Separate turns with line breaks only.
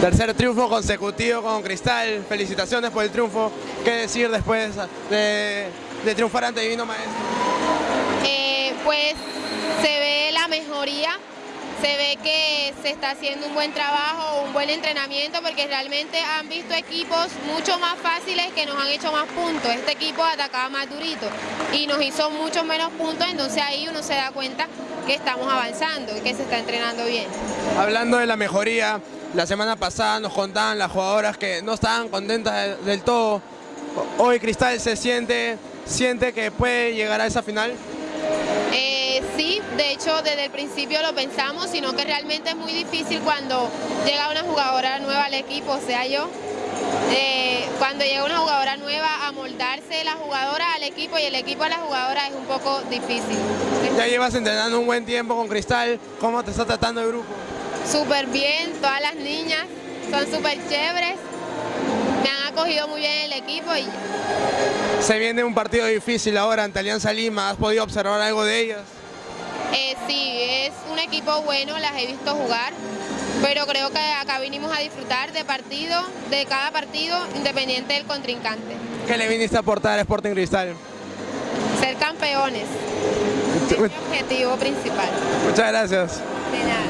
Tercer triunfo consecutivo con Cristal, felicitaciones por el triunfo. ¿Qué decir después de, de triunfar ante Divino Maestro?
Eh, pues se ve la mejoría, se ve que se está haciendo un buen trabajo, un buen entrenamiento, porque realmente han visto equipos mucho más fáciles que nos han hecho más puntos. Este equipo atacaba más durito y nos hizo muchos menos puntos, entonces ahí uno se da cuenta que estamos avanzando y que se está entrenando bien.
Hablando de la mejoría, la semana pasada nos contaban las jugadoras que no estaban contentas del todo. Hoy Cristal se siente, siente que puede llegar a esa final.
Eh, sí, de hecho desde el principio lo pensamos, sino que realmente es muy difícil cuando llega una jugadora nueva al equipo, o sea yo, eh, cuando llega una jugadora nueva a moldarse la jugadora al equipo y el equipo a la jugadora es un poco difícil.
Ya llevas entrenando un buen tiempo con Cristal, ¿cómo te está tratando el grupo?
Súper bien, todas las niñas son súper chéveres, me han acogido muy bien el equipo. Y...
Se viene un partido difícil ahora ante Alianza Lima, ¿has podido observar algo de ellas?
Eh, sí, es un equipo bueno, las he visto jugar, pero creo que acá vinimos a disfrutar de partido, de cada partido, independiente del contrincante.
¿Qué le viniste a aportar a Sporting Cristal?
Ser campeones, es mi objetivo principal.
Muchas gracias.
De nada.